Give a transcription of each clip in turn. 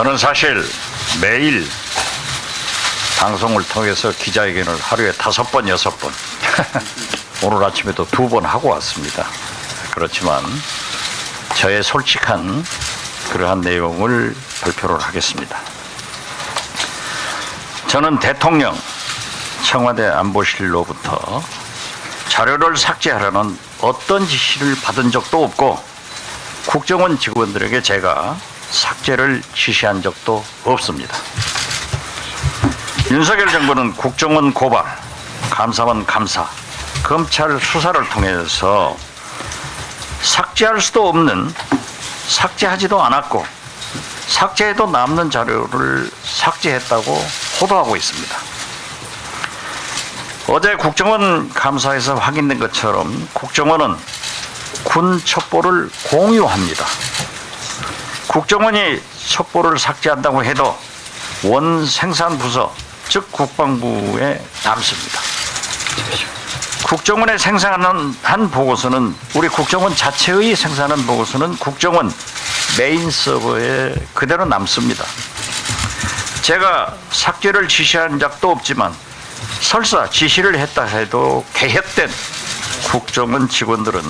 저는 사실 매일 방송을 통해서 기자회견을 하루에 다섯 번, 여섯 번, 오늘 아침에도 두 번 하고 왔습니다. 그렇지만 저의 솔직한 그러한 내용을 발표를 하겠습니다. 저는 대통령 청와대 안보실로부터 자료를 삭제하라는 어떤 지시를 받은 적도 없고 국정원 직원들에게 제가 삭제를 지시한 적도 없습니다. 윤석열 정부는 국정원 고발, 감사원 감사, 검찰 수사를 통해서 삭제할 수도 없는 삭제하지도 않았고 삭제해도 남는 자료를 삭제했다고 호도하고 있습니다. 어제 국정원 감사에서 확인된 것처럼 국정원은 군 첩보를 공유합니다. 국정원이 첩보를 삭제한다고 해도 원 생산부서 즉 국방부에 남습니다. 국정원에 생산하는 한 보고서는 우리 국정원 자체의 생산한 보고서는 국정원 메인 서버에 그대로 남습니다. 제가 삭제를 지시한 적도 없지만 설사 지시를 했다 해도 개혁된 국정원 직원들은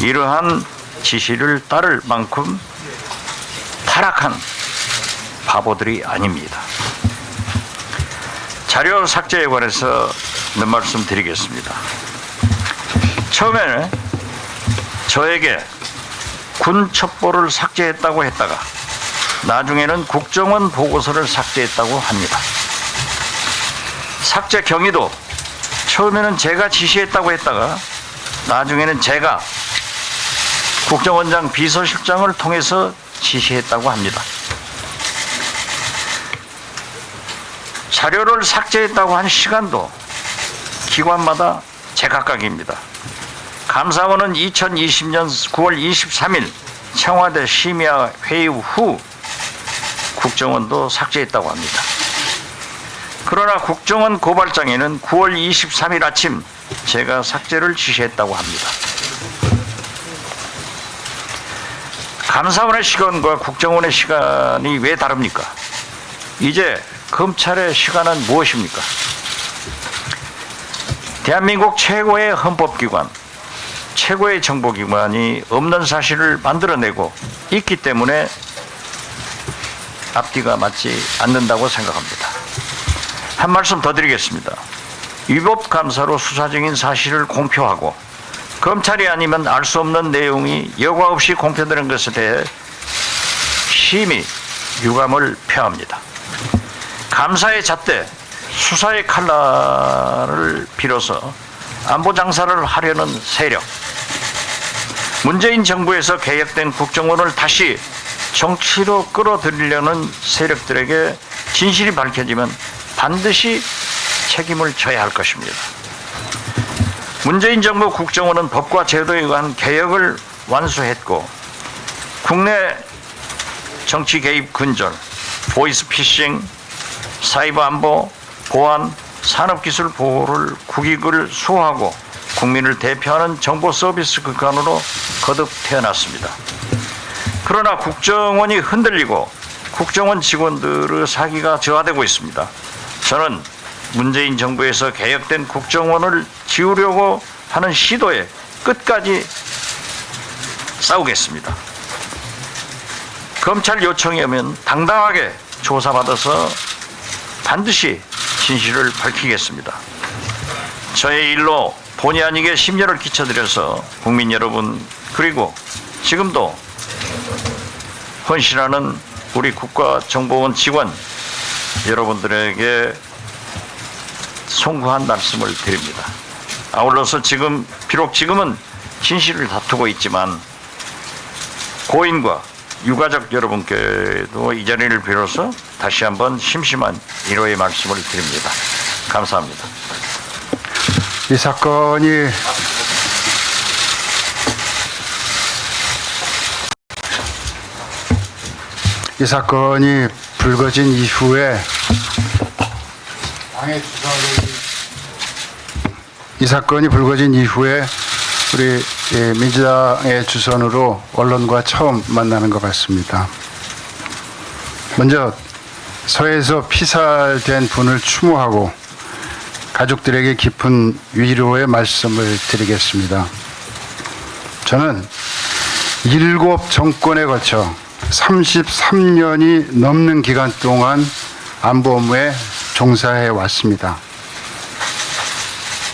이러한 지시를 따를 만큼 타락한 바보들이 아닙니다. 자료 삭제에 관해서 몇 말씀 드리겠습니다. 처음에는 저에게 군 첩보를 삭제했다고 했다가 나중에는 국정원 보고서를 삭제했다고 합니다. 삭제 경위도 처음에는 제가 지시했다고 했다가 나중에는 제가 국정원장 비서실장을 통해서 지시했다고 합니다. 자료를 삭제했다고 한 시간도 기관마다 제각각입니다. 감사원은 2020년 9월 23일 청와대 심야 회의 후 국정원도 삭제했다고 합니다. 그러나 국정원 고발장에는 9월 23일 아침 제가 삭제를 지시했다고 합니다. 감사원의 시간과 국정원의 시간이 왜 다릅니까? 이제 검찰의 시간은 무엇입니까? 대한민국 최고의 헌법기관, 최고의 정보기관이 없는 사실을 만들어내고 있기 때문에 앞뒤가 맞지 않는다고 생각합니다. 한 말씀 더 드리겠습니다. 위법 감사로 수사 중인 사실을 공표하고 검찰이 아니면 알 수 없는 내용이 여과 없이 공표되는 것에 대해 심히 유감을 표합니다. 감사의 잣대, 수사의 칼날을 빌어서 안보 장사를 하려는 세력, 문재인 정부에서 개혁된 국정원을 다시 정치로 끌어들이려는 세력들에게 진실이 밝혀지면 반드시 책임을 져야 할 것입니다. 문재인 정부 국정원은 법과 제도에 의한 개혁을 완수했고 국내 정치 개입 근절, 보이스 피싱, 사이버 안보, 보안, 산업기술 보호를 국익을 수호하고 국민을 대표하는 정보 서비스 기관으로 거듭 태어났습니다. 그러나 국정원이 흔들리고 국정원 직원들의 사기가 저하되고 있습니다. 저는 문재인 정부에서 개혁된 국정원을 지우려고 하는 시도에 끝까지 싸우겠습니다. 검찰 요청이 오면 당당하게 조사받아서 반드시 진실을 밝히겠습니다. 저의 일로 본의 아니게 심려를 끼쳐드려서 국민 여러분 그리고 지금도 헌신하는 우리 국가정보원 직원 여러분들에게 송구한 말씀을 드립니다. 아울러서 지금 비록 지금은 진실을 다투고 있지만 고인과 유가족 여러분께도 이 자리를 빌어서 다시 한번 심심한 위로의 말씀을 드립니다. 감사합니다. 이 사건이 이 사건이 불거진 이후에 이 사건이 불거진 이후에 우리 예, 민주당의 주선으로 언론과 처음 만나는 것 같습니다. 먼저 서해에서 피살된 분을 추모하고 가족들에게 깊은 위로의 말씀을 드리겠습니다. 저는 일곱 정권에 거쳐 33년이 넘는 기간 동안 안보 업무에 종사해 왔습니다.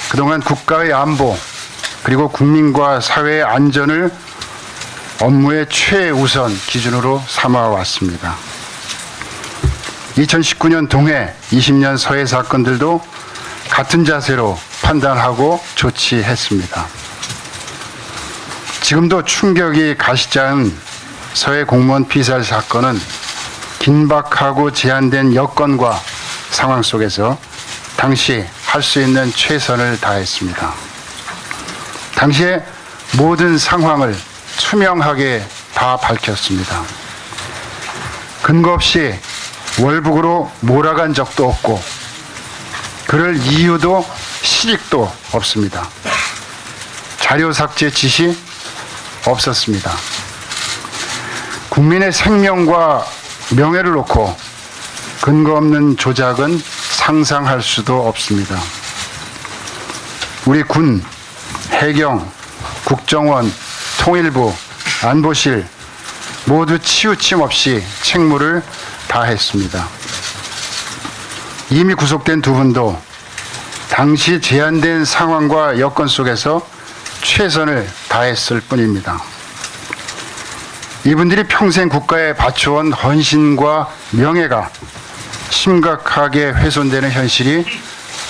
그동안 국가의 안보 그리고 국민과 사회의 안전을 업무의 최우선 기준으로 삼아 왔습니다. 2019년 동해 20년 서해 사건들도 같은 자세로 판단하고 조치했습니다. 지금도 충격이 가시자는 서해 공무원 피살 사건은 긴박하고 제한된 여건과 상황 속에서 당시 할 수 있는 최선을 다했습니다. 당시의 모든 상황을 투명하게 다 밝혔습니다. 근거 없이 월북으로 몰아간 적도 없고 그럴 이유도 실익도 없습니다. 자료 삭제 지시 없었습니다. 국민의 생명과 명예를 놓고 근거 없는 조작은 상상할 수도 없습니다. 우리 군, 해경, 국정원, 통일부, 안보실 모두 치우침 없이 책무를 다했습니다. 이미 구속된 두 분도 당시 제한된 상황과 여건 속에서 최선을 다했을 뿐입니다. 이분들이 평생 국가에 바쳐온 헌신과 명예가 심각하게 훼손되는 현실이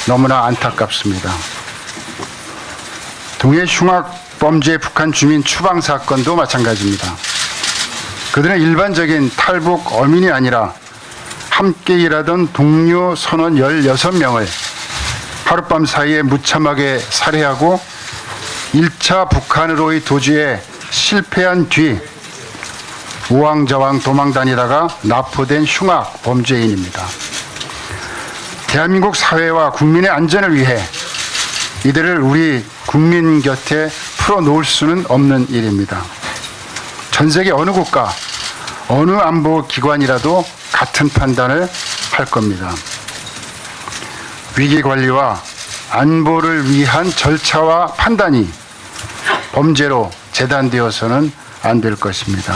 너무나 안타깝습니다. 동해 흉악 범죄 북한 주민 추방 사건도 마찬가지입니다. 그들은 일반적인 탈북 어민이 아니라 함께 일하던 동료 선원 16명을 하룻밤 사이에 무참하게 살해하고 1차 북한으로의 도주에 실패한 뒤 우왕좌왕 도망 다니다가 납포된 흉악 범죄인입니다. 대한민국 사회와 국민의 안전을 위해 이들을 우리 국민 곁에 풀어놓을 수는 없는 일입니다. 전 세계 어느 국가, 어느 안보 기관이라도 같은 판단을 할 겁니다. 위기 관리와 안보를 위한 절차와 판단이 범죄로 재단되어서는 안 될 것입니다.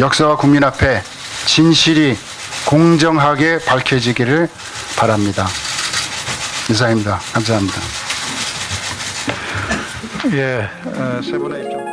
역사와 국민 앞에 진실이 공정하게 밝혀지기를 바랍니다. 이상입니다. 감사합니다. 예, 세 분의 입장.